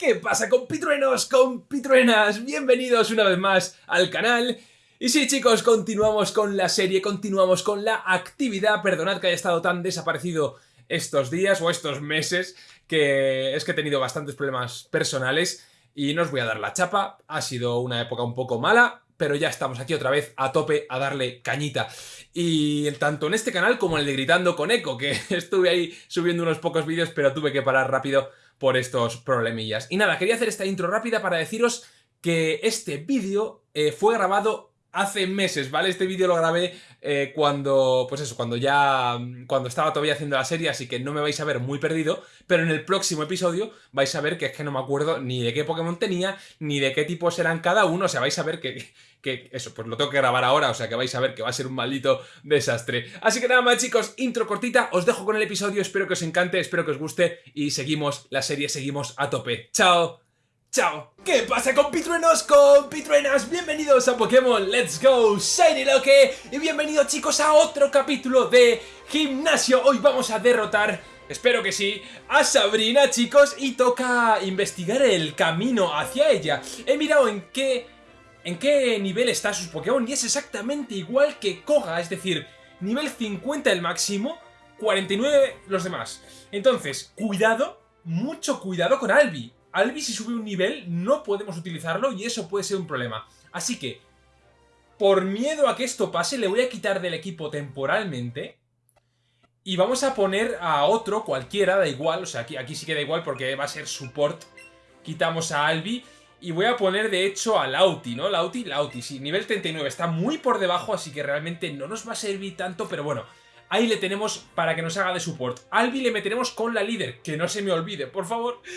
¿Qué pasa compitruenos, compitruenas? Bienvenidos una vez más al canal. Y sí chicos, continuamos con la serie, continuamos con la actividad. Perdonad que haya estado tan desaparecido estos días o estos meses, que es que he tenido bastantes problemas personales y no os voy a dar la chapa. Ha sido una época un poco mala, pero ya estamos aquí otra vez a tope a darle cañita. Y tanto en este canal como en el de Gritando con Eco, que estuve ahí subiendo unos pocos vídeos, pero tuve que parar rápido por estos problemillas. Y nada, quería hacer esta intro rápida para deciros que este vídeo eh, fue grabado hace meses, ¿vale? Este vídeo lo grabé eh, cuando, pues eso, cuando ya, cuando estaba todavía haciendo la serie, así que no me vais a ver muy perdido, pero en el próximo episodio vais a ver que es que no me acuerdo ni de qué Pokémon tenía, ni de qué tipos eran cada uno, o sea, vais a ver que, que eso, pues lo tengo que grabar ahora, o sea, que vais a ver que va a ser un maldito desastre. Así que nada más, chicos, intro cortita, os dejo con el episodio, espero que os encante, espero que os guste, y seguimos la serie, seguimos a tope. ¡Chao! ¡Chao! ¿Qué pasa compitruenos, compitruenas? Bienvenidos a Pokémon Let's Go Shiny Loque y bienvenidos chicos a otro capítulo de Gimnasio. Hoy vamos a derrotar, espero que sí, a Sabrina chicos y toca investigar el camino hacia ella. He mirado en qué, en qué nivel está sus Pokémon y es exactamente igual que Koga, es decir, nivel 50 el máximo, 49 los demás. Entonces, cuidado, mucho cuidado con Albi Albi si sube un nivel no podemos utilizarlo y eso puede ser un problema. Así que, por miedo a que esto pase, le voy a quitar del equipo temporalmente y vamos a poner a otro, cualquiera, da igual, o sea, aquí, aquí sí que da igual porque va a ser support. Quitamos a Albi y voy a poner de hecho a Lauti, ¿no? Lauti, Lauti, sí, nivel 39, está muy por debajo, así que realmente no nos va a servir tanto, pero bueno, Ahí le tenemos para que nos haga de support. Albi le meteremos con la líder. Que no se me olvide, por favor.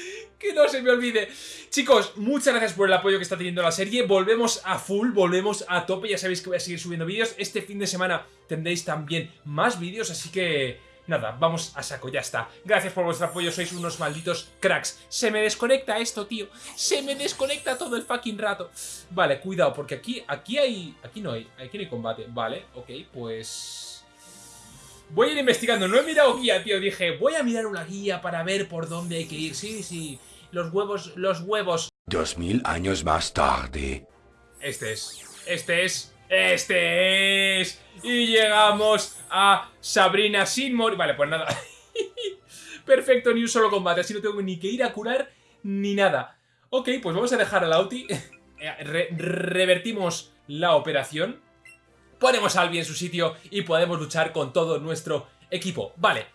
Que no se me olvide. Chicos, muchas gracias por el apoyo que está teniendo la serie. Volvemos a full, volvemos a tope. Ya sabéis que voy a seguir subiendo vídeos. Este fin de semana tendréis también más vídeos, así que... Nada, vamos a saco, ya está. Gracias por vuestro apoyo, sois unos malditos cracks. Se me desconecta esto, tío. Se me desconecta todo el fucking rato. Vale, cuidado, porque aquí, aquí hay... Aquí no hay, aquí no hay combate. Vale, ok, pues... Voy a ir investigando. No he mirado guía, tío. Dije, voy a mirar una guía para ver por dónde hay que ir. Sí, sí. Los huevos, los huevos. Dos mil años más tarde. Este es. Este es. Este es. Y llegamos a Sabrina sin morir. Vale, pues nada. Perfecto, ni un solo combate. Así no tengo ni que ir a curar ni nada. Ok, pues vamos a dejar al Auti. Eh, revertimos la operación ponemos a Albi en su sitio y podemos luchar con todo nuestro equipo. Vale,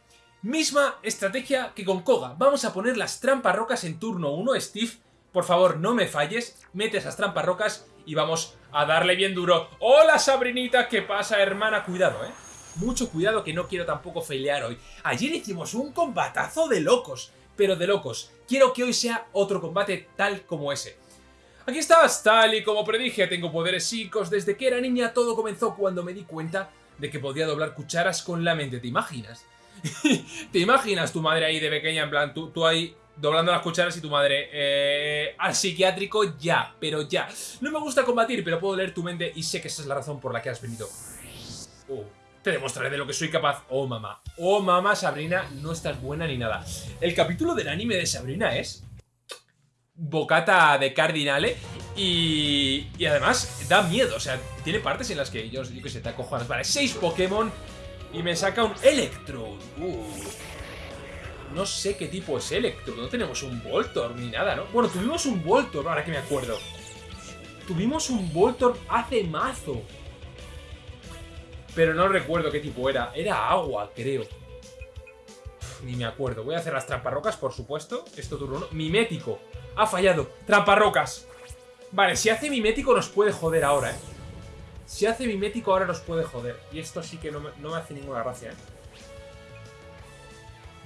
misma estrategia que con Koga. Vamos a poner las trampas rocas en turno 1, Steve. Por favor, no me falles, mete esas trampas rocas y vamos a darle bien duro. ¡Hola, Sabrinita! ¿Qué pasa, hermana? Cuidado, ¿eh? Mucho cuidado que no quiero tampoco failear hoy. Ayer hicimos un combatazo de locos, pero de locos. Quiero que hoy sea otro combate tal como ese. Aquí estás, tal y como predije, tengo poderes psicos. Desde que era niña todo comenzó cuando me di cuenta de que podía doblar cucharas con la mente. ¿Te imaginas? ¿Te imaginas tu madre ahí de pequeña, en plan, tú, ahí doblando las cucharas y tu madre eh, al psiquiátrico ya, pero ya. No me gusta combatir, pero puedo leer tu mente y sé que esa es la razón por la que has venido. Uh, te demostraré de lo que soy capaz. Oh, mamá. Oh, mamá, Sabrina, no estás buena ni nada. El capítulo del anime de Sabrina es bocata de cardinale y, y además da miedo, o sea, tiene partes en las que yo, yo que sé, te acojonas. Vale, seis Pokémon y me saca un Electrode. Uh. No sé qué tipo es Electrode, no tenemos un Voltor ni nada, ¿no? Bueno, tuvimos un Voltor, ahora que me acuerdo. Tuvimos un Voltor hace mazo. Pero no recuerdo qué tipo era. Era agua, creo. ni me acuerdo. Voy a hacer las tramparrocas, por supuesto. Esto turno 1. Mimético. Ha fallado. Tramparrocas. Vale, si hace mimético nos puede joder ahora, ¿eh? Si hace mimético ahora nos puede joder. Y esto sí que no me, hace ninguna gracia, ¿eh?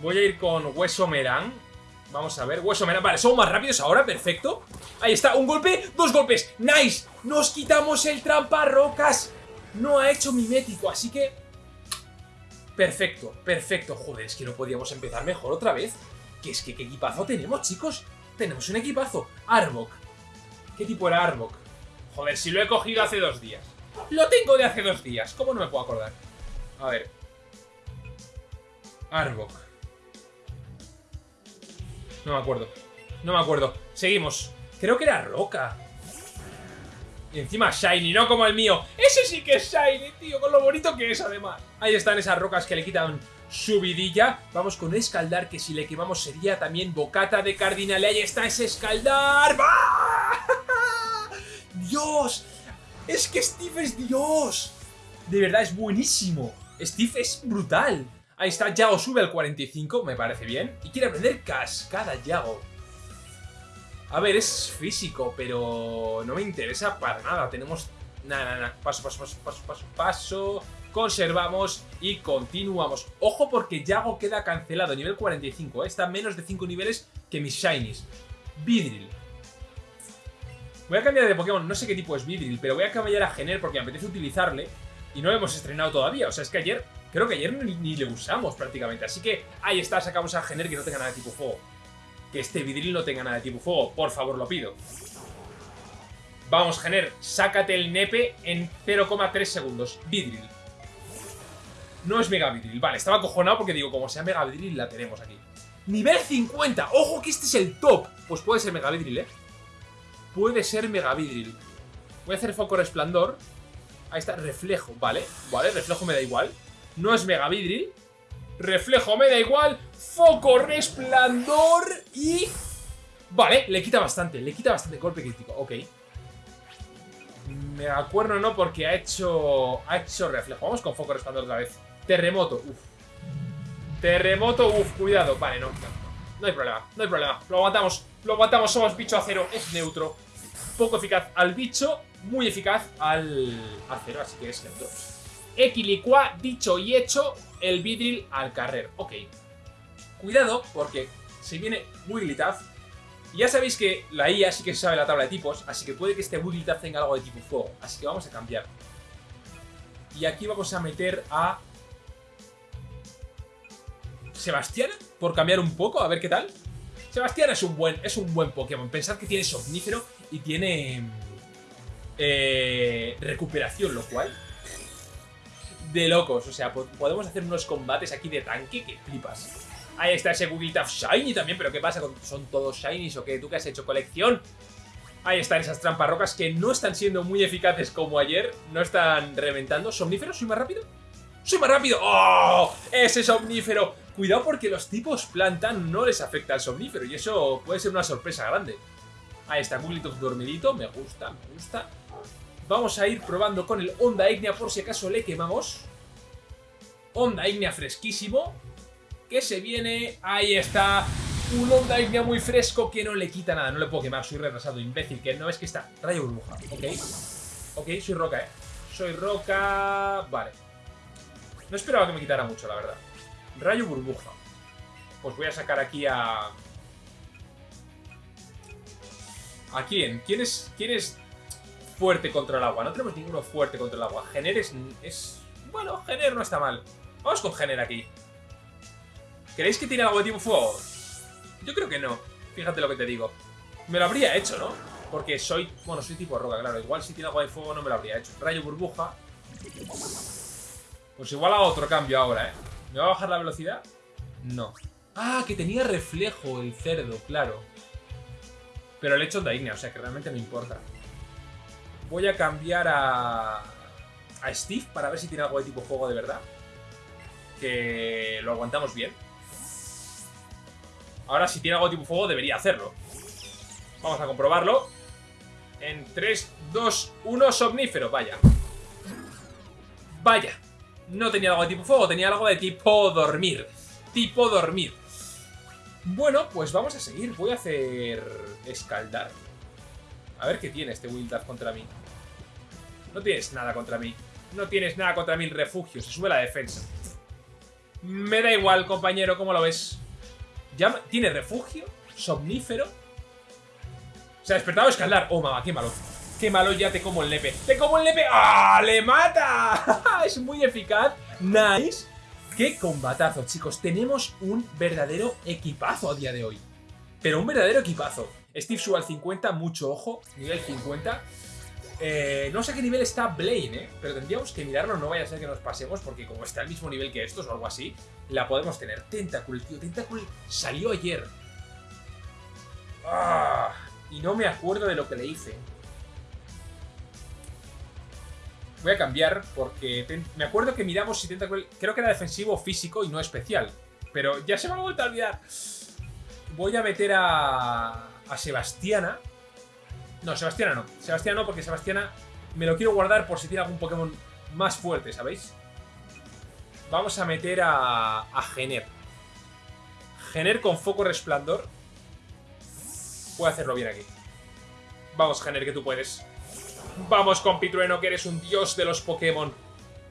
Voy a ir con Hueso Merán. Vamos a ver, Hueso Merán. Vale, somos más rápidos ahora, perfecto. Ahí está, un golpe, dos golpes. ¡Nice! Nos quitamos el tramparrocas. No ha hecho mimético, así que... Perfecto, perfecto. Joder, es que no podíamos empezar mejor otra vez. Que es que qué equipazo tenemos, chicos. Tenemos un equipazo. Arbok. ¿Qué tipo era Arbok? Joder, si lo he cogido hace dos días. Lo tengo de hace dos días. ¿Cómo no me puedo acordar? A ver. Arbok. No me acuerdo. No me acuerdo. Seguimos. Creo que era roca. Y encima shiny, no como el mío. Ese sí que es shiny, tío, con lo bonito que es además. Ahí están esas rocas que le quitan su vidilla. Vamos con escaldar, que si le quemamos sería también bocata de cardinal. Ahí está ese escaldar. ¡Dios! Es que Steve es Dios. De verdad, es buenísimo. Steve es brutal. Ahí está, Yago sube al 45, me parece bien. Y quiere aprender cascada, Yago. A ver, es físico, pero no me interesa para nada. Tenemos... Nada, nada, nada. Paso, paso, paso, paso, paso, paso. Conservamos y continuamos. Ojo porque Yago queda cancelado, nivel 45. ¿eh? Está menos de 5 niveles que mis Shinies. Vidril. Voy a cambiar de Pokémon, no sé qué tipo es Vidril, pero voy a cambiar a Gener porque me apetece utilizarle. Y no lo hemos estrenado todavía. O sea, es que ayer... Creo que ayer ni le usamos prácticamente. Así que ahí está, sacamos a Gener que no tenga nada de tipo fuego que este vidril no tenga nada de tipo fuego. Por favor, lo pido. Vamos, Gener, sácate el nepe en 0,3 segundos. Vidril. No es Mega Vidril. Vale, estaba acojonado porque digo, como sea Mega Vidril, la tenemos aquí. Nivel 50. ¡Ojo que este es el top! Pues puede ser Mega Vidril, ¿eh? Puede ser Mega Vidril. Voy a hacer foco resplandor. Ahí está, reflejo. Vale, vale, reflejo me da igual. No es Mega Vidril. Reflejo me da igual. Foco, resplandor y... Vale, le quita bastante, le quita bastante golpe crítico, ok. Me acuerdo no porque ha hecho... Ha hecho reflejo. Vamos con foco resplandor otra vez. Terremoto, uff. Terremoto, uff, cuidado. Vale, no, no, no hay problema, no hay problema. Lo aguantamos, lo aguantamos, somos bicho acero, es neutro. Poco eficaz al bicho, muy eficaz al acero, así que es neutro. Equilicua, dicho y hecho, el vidril al carrer. Ok. Cuidado, porque se viene Wigglytuff. Ya sabéis que la IA sí que sabe la tabla de tipos, así que puede que este Wigglytuff tenga algo de tipo fuego. Así que vamos a cambiar. Y aquí vamos a meter a... Sebastián, por cambiar un poco, a ver qué tal. Sebastián es un buen, es un buen Pokémon. Pensad que tiene Somnífero y tiene... Eh, recuperación, lo cual de locos. O sea, podemos hacer unos combates aquí de tanque que flipas. Ahí está ese Wigglytuff Shiny también, pero ¿qué pasa? ¿Son todos Shinies o qué? ¿Tú que has hecho colección? Ahí están esas trampas rocas que no están siendo muy eficaces como ayer. No están reventando. ¿Somnífero? ¿Soy más rápido? ¡Soy más rápido! ¡Oh! ¡Ese somnífero! Cuidado porque los tipos planta no les afecta al somnífero y eso puede ser una sorpresa grande. Ahí está, Wigglytuff dormidito. Me gusta, me gusta. Vamos a ir probando con el Onda Ignea por si acaso le quemamos. Onda Ignea fresquísimo. Que se viene... Ahí está. Un Onda Ignea muy fresco que no le quita nada. No le puedo quemar. Soy retrasado, imbécil. Que no es que está. Rayo burbuja. Ok. Ok, soy roca, eh. Soy roca... Vale. No esperaba que me quitara mucho, la verdad. Rayo burbuja. Pues voy a sacar aquí a... ¿A quién? ¿Quién es, quién es fuerte contra el agua. No tenemos ninguno fuerte contra el agua. Gener es... Bueno, Gener no está mal. Vamos con Gener aquí. ¿Queréis que tiene algo de tipo fuego? Yo creo que no. Fíjate lo que te digo. Me lo habría hecho, ¿no? Porque soy... Bueno, soy tipo roca, claro. Igual si tiene algo de fuego no me lo habría hecho. Rayo burbuja. Pues igual hago otro cambio ahora, ¿eh? ¿Me va a bajar la velocidad? No. Ah, que tenía reflejo el cerdo, claro. Pero el hecho Ignea, o sea que realmente no importa. Voy a cambiar a, a Steve para ver si tiene algo de tipo fuego de verdad. Que lo aguantamos bien. Ahora si tiene algo de tipo fuego debería hacerlo. Vamos a comprobarlo. En 3, 2, 1, somnífero. Vaya. Vaya. No tenía algo de tipo fuego, tenía algo de tipo dormir. Tipo dormir. Bueno, pues vamos a seguir. Voy a hacer escaldar. A ver qué tiene este Wildard contra mí. No tienes nada contra mí. No tienes nada contra mí, refugio. Se sube la defensa. Me da igual, compañero, ¿cómo lo ves? ¿Ya ¿Tiene refugio? ¿Somnífero? Se ha despertado escalar. Oh, mamá, qué malo. Qué malo, ya te como el nepe. ¡Te como el nepe! ¡Ah! ¡Le mata! es muy eficaz. Nice. ¡Qué combatazo, chicos! Tenemos un verdadero equipazo a día de hoy. Pero un verdadero equipazo. Steve sube al 50, mucho ojo. Nivel 50. Eh, no sé qué nivel está Blaine, ¿eh? Pero tendríamos que mirarlo, no vaya a ser que nos pasemos, porque como está al mismo nivel que estos o algo así, la podemos tener. Tentacool, tío, Tentacool salió ayer. Ah, y no me acuerdo de lo que le hice. Voy a cambiar porque me acuerdo que miramos si Tentacruel... Creo que era defensivo físico y no especial. Pero ya se me ha vuelto a olvidar. Voy a meter a... A Sebastiana. No, Sebastiana no. Sebastiana no, porque Sebastiana me lo quiero guardar por si tiene algún Pokémon más fuerte, ¿sabéis? Vamos a meter a... A Gener. Gener con foco resplandor. Puede hacerlo bien aquí. Vamos, Gener, que tú puedes. Vamos, compitrueno, que eres un dios de los Pokémon.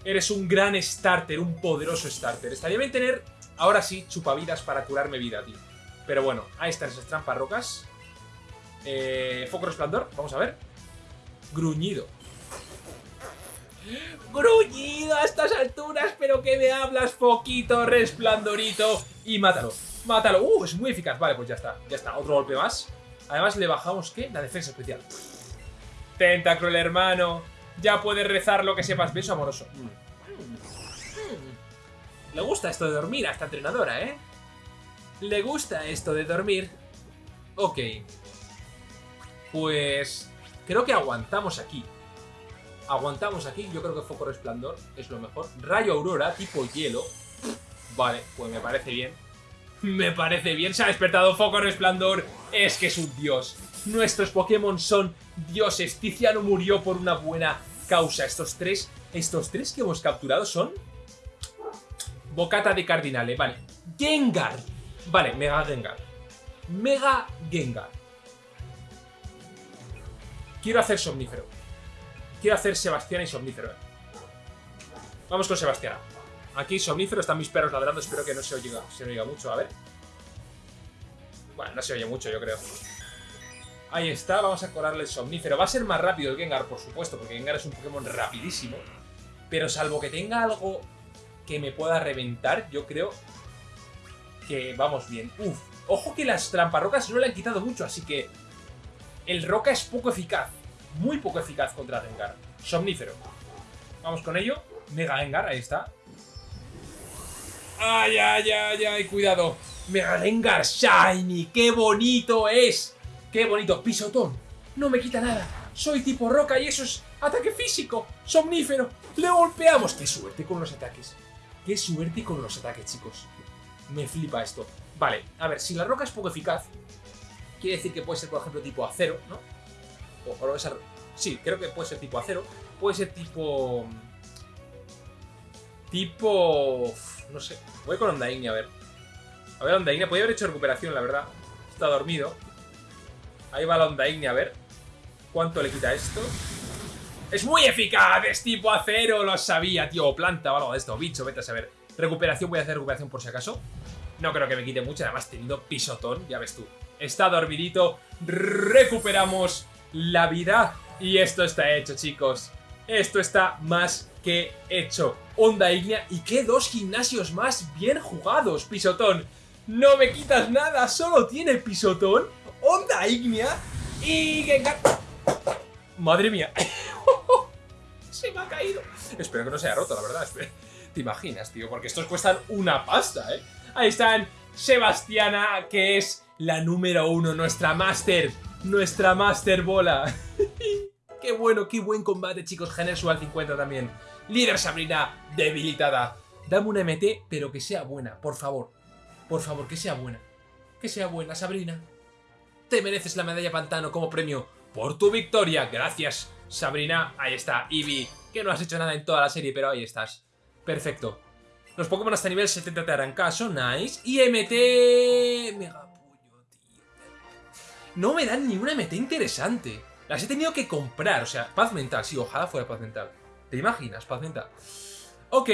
Eres un gran starter, un poderoso starter. Estaría bien tener, ahora sí, chupavidas para curarme vida, tío. Pero bueno, ahí están esas trampas rocas. Eh, foco resplandor, vamos a ver. Gruñido. Gruñido a estas alturas, pero que me hablas, foquito, resplandorito. Y mátalo, mátalo. Uh, es muy eficaz. Vale, pues ya está, ya está. Otro golpe más. Además le bajamos, ¿qué? La defensa especial. Tentacruel, hermano. Ya puedes rezar lo que sepas. Beso amoroso. Mm. Mm. Le gusta esto de dormir a esta entrenadora, ¿eh? Le gusta esto de dormir. Ok. Pues... Creo que aguantamos aquí. Aguantamos aquí. Yo creo que Foco Resplandor es lo mejor. Rayo Aurora, tipo hielo. Vale, pues me parece bien. Me parece bien. Se ha despertado Foco Resplandor. Es que es un dios. Nuestros Pokémon son dioses. Tiziano murió por una buena causa. Estos tres, estos tres que hemos capturado son... Bocata de Cardinale, vale. Gengar. Vale, Mega Gengar. Mega Gengar. Quiero hacer Somnífero. Quiero hacer Sebastián y Somnífero. Vamos con Sebastián. Aquí Somnífero, están mis perros ladrando. Espero que no se oiga, se oiga mucho. A ver. Bueno, no se oye mucho, yo creo. Ahí está, vamos a colarle el Somnífero. Va a ser más rápido el Gengar, por supuesto, porque Gengar es un Pokémon rapidísimo. Pero salvo que tenga algo que me pueda reventar, yo creo que vamos bien. Uf, ojo que las tramparrocas no le han quitado mucho, así que el Roca es poco eficaz. Muy poco eficaz contra Gengar. Somnífero. Vamos con ello. Mega Gengar, ahí está. ¡Ay, ay, ay, ay! Cuidado. Mega Gengar Shiny. ¡Qué bonito es! ¡Qué bonito! Pisotón. No me quita nada. Soy tipo roca y eso es ataque físico. Somnífero. Le golpeamos. ¡Qué suerte con los ataques! ¡Qué suerte con los ataques, chicos! Me flipa esto. Vale, a ver, si la roca es poco eficaz, quiere decir que puede ser, por ejemplo, tipo acero, ¿no? O, o esa- Sí, creo que puede ser tipo acero. Puede ser tipo... Tipo... No sé. Voy con Onda Ignia, a ver. A ver, Onda Ignia. Podría haber hecho recuperación, la verdad. Está dormido. Ahí va la Onda Ignia, a ver. ¿Cuánto le quita esto? ¡Es muy eficaz! ¡Es tipo acero! Lo sabía, tío. Planta o algo de esto. Bicho, vete a saber. Recuperación, voy a hacer recuperación por si acaso. No creo que me quite mucho. Además, teniendo pisotón, ya ves tú. Está dormidito. Recuperamos la vida. Y esto está hecho, chicos. Esto está más que hecho. Onda Ignea. ¿Y qué dos gimnasios más bien jugados, pisotón? No me quitas nada. Solo tiene pisotón. Onda Ignea. Y Gengar. Madre mía. Se me ha caído. Espero que no se haya roto, la verdad. ¿Te imaginas, tío? Porque estos cuestan una pasta, ¿eh? Ahí están Sebastiana, que es la número uno, nuestra máster. Nuestra máster bola. qué bueno, qué buen combate, chicos. Genesu al 50 también. Líder Sabrina, debilitada. Dame una MT, pero que sea buena, por favor. Por favor, que sea buena. Que sea buena, Sabrina. Te mereces la medalla pantano como premio por tu victoria. Gracias, Sabrina. Ahí está, Eevee, que no has hecho nada en toda la serie, pero ahí estás. Perfecto. Los Pokémon hasta nivel 70 te harán caso, nice. Y MT... Mega. No me dan ni una MT interesante. Las he tenido que comprar, o sea, paz mental. Sí, ojalá fuera paz mental. ¿Te imaginas, paz mental? Ok,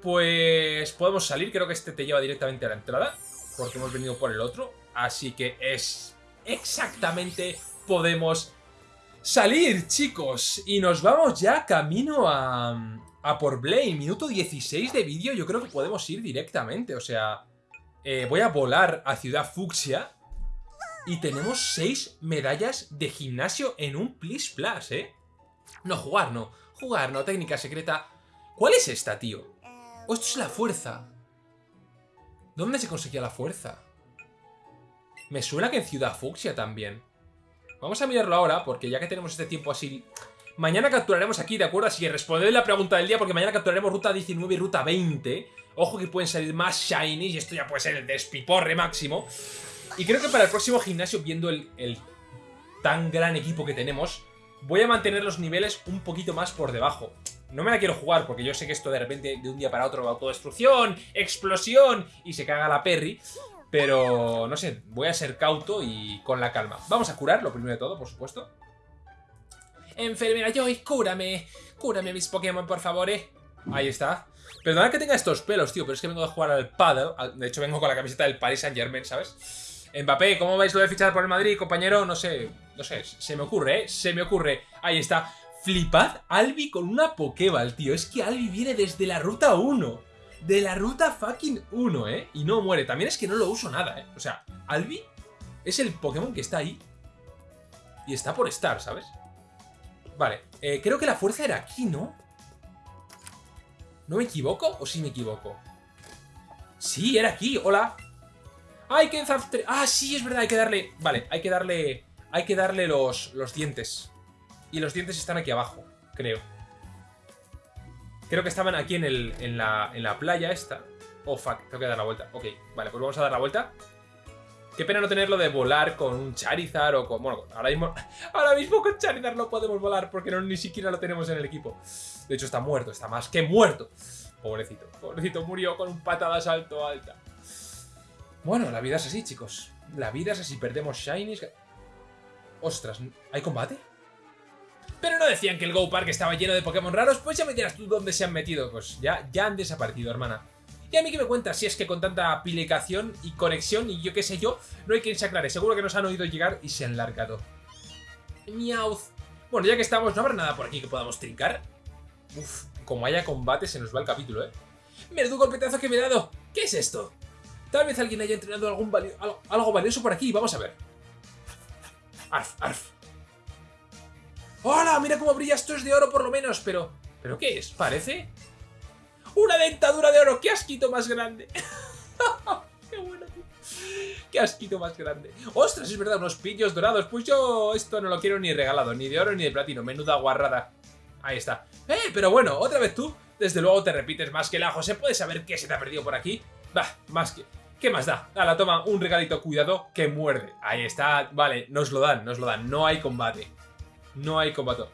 pues podemos salir. Creo que este te lleva directamente a la entrada. Porque hemos venido por el otro. Así que es exactamente podemos salir, chicos. Y nos vamos ya camino a, a por Blade. Minuto 16 de vídeo. Yo creo que podemos ir directamente. O sea, eh, voy a volar a Ciudad Fucsia. Y tenemos 6 medallas de gimnasio en un Plis Plus, ¿eh? No, jugar no. Jugar no. Técnica secreta. ¿Cuál es esta, tío? ¿O esto es la fuerza? ¿Dónde se conseguía la fuerza? Me suena que en Ciudad Fucsia también. Vamos a mirarlo ahora, porque ya que tenemos este tiempo así... Mañana capturaremos aquí, ¿de acuerdo? Así que responded la pregunta del día, porque mañana capturaremos ruta 19 y ruta 20. Ojo que pueden salir más shinies, y esto ya puede ser el despiporre máximo. Y creo que para el próximo gimnasio, viendo el, tan gran equipo que tenemos, voy a mantener los niveles un poquito más por debajo. No me la quiero jugar porque yo sé que esto de repente de un día para otro va autodestrucción, explosión y se caga la Perry. Pero, no sé, voy a ser cauto y con la calma. Vamos a curar, lo primero de todo, por supuesto. Enfermera Joy, cúrame. Cúrame mis Pokémon, por favor, eh. Ahí está. Perdona que tenga estos pelos, tío, pero es que vengo de jugar al paddle. De hecho, vengo con la camiseta del Paris Saint Germain, ¿sabes? Mbappé, ¿cómo vais lo de fichar por el Madrid, compañero? No sé, no sé, se me ocurre, ¿eh? Se me ocurre. Ahí está. Flipad Albi con una Pokéball, tío. Es que Albi viene desde la ruta 1 de la ruta fucking 1, ¿eh? Y no muere. También es que no lo uso nada, ¿eh? O sea, Albi es el Pokémon que está ahí. Y está por estar, ¿sabes? Vale, eh, creo que la fuerza era aquí, ¿no? ¿No me equivoco? ¿O sí me equivoco? Sí, era aquí, hola ¡Ay, que Ah, sí, es verdad, hay que darle... Vale, hay que darle... Hay que darle los, los dientes Y los dientes están aquí abajo, creo Creo que estaban aquí en, el, en, la, en la playa esta. Oh, fuck, tengo que dar la vuelta. Ok, vale, pues vamos a dar la vuelta. Qué pena no tenerlo de volar con un Charizard o con... Bueno, ahora mismo, ahora mismo con Charizard no podemos volar porque no, ni siquiera lo tenemos en el equipo. De hecho, está muerto, está más que muerto. Pobrecito, pobrecito, murió con un patada salto alta. Bueno, la vida es así, chicos. La vida es así, perdemos Shinies... Ostras, ¿hay combate? Pero no decían que el Go Park estaba lleno de Pokémon raros, pues ya me dirás tú dónde se han metido. Pues ya, ya han desaparecido, hermana. Y a mí que me cuentas si es que con tanta aplicación y conexión y yo qué sé yo, no hay quien se aclare. Seguro que nos han oído llegar y se han largado. Miauz. Bueno, ya que estamos, ¿no habrá nada por aquí que podamos trincar? Uf, como haya combate se nos va el capítulo, ¿eh? ¡Menudo golpetazo que me he dado! ¿Qué es esto? Tal vez alguien haya entrenado algún algo, valioso por aquí. Vamos a ver. Arf, arf. ¡Hola! Mira cómo brilla, esto es de oro por lo menos, pero... ¿Pero qué es? ¿Parece? ¡Una dentadura de oro! ¡Qué asquito más grande! ¡Qué bueno, tío! ¡Qué asquito más grande! ¡Ostras, es verdad! Unos pillos dorados. Pues yo esto no lo quiero ni regalado, ni de oro ni de platino. Menuda guarrada. Ahí está. ¡Eh! Pero bueno, otra vez tú. Desde luego te repites más que el ajo. ¿Se puede saber qué se te ha perdido por aquí? Bah, más que... ¿Qué más da? la toma, un regalito, cuidado, que muerde. Ahí está, vale, nos lo dan, nos lo dan. No hay combate. No hay combate.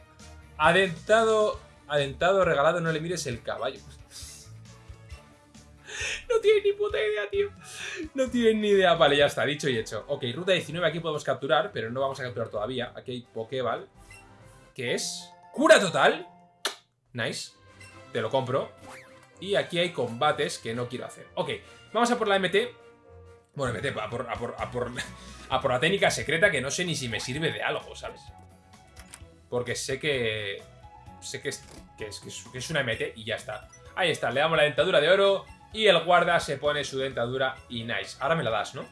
Adentado, adentado, regalado, no le mires el caballo. No tiene ni puta idea, tío. No tiene ni idea. Vale, ya está, dicho y hecho. Ok, ruta 19 aquí podemos capturar, pero no vamos a capturar todavía. Aquí hay Pokéball, que es cura total. Nice. Te lo compro. Y aquí hay combates que no quiero hacer. Ok, vamos a por la MT. Bueno, MT, a por, a por, a por, por la técnica secreta que no sé ni si me sirve de algo, ¿sabes? Porque sé que... Sé que es, es, una MT y ya está. Ahí está, le damos la dentadura de oro y el guarda se pone su dentadura y nice. Ahora me la das, ¿no?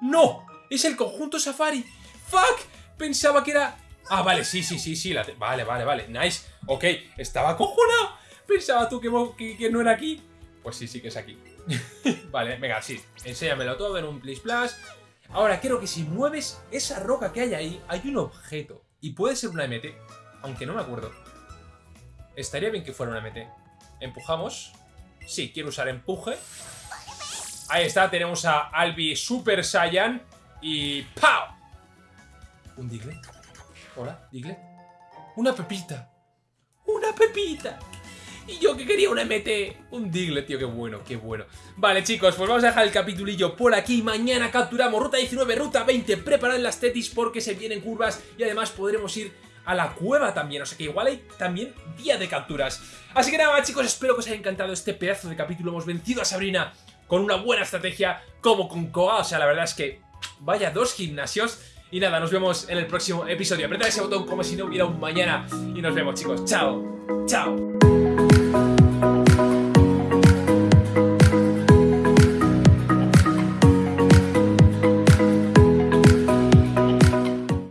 ¡No! ¡Es el conjunto Safari! ¡Fuck! Pensaba que era... Ah, vale, sí, sí, sí, sí. Vale, vale, vale. Nice. Ok, estaba cojonado. Pensaba tú que, que, no era aquí. Pues sí, sí que es aquí. vale, venga, sí. Enséñamelo todo en un Please Plus. Ahora, creo que si mueves esa roca que hay ahí, hay un objeto. Y puede ser una MT, aunque no me acuerdo. Estaría bien que fuera una MT. Empujamos. Sí, quiero usar empuje. Ahí está, tenemos a Albi Super Saiyan. Y ¡pau! ¿Un Diglett? Hola, Diglett. ¡Una pepita! ¡Una pepita! Y yo que quería un MT, un Diglett, tío, qué bueno, qué bueno. Vale, chicos, pues vamos a dejar el capitulillo por aquí. Mañana capturamos ruta 19, ruta 20. Preparad las tetis porque se vienen curvas y además podremos ir a la cueva también, o sea que igual hay también día de capturas. Así que nada, chicos, espero que os haya encantado este pedazo de capítulo. Hemos vencido a Sabrina con una buena estrategia como con Koga, o sea, la verdad es que vaya dos gimnasios. Y nada, nos vemos en el próximo episodio. Apretad ese botón como si no hubiera un mañana. Y nos vemos, chicos. Chao. Chao.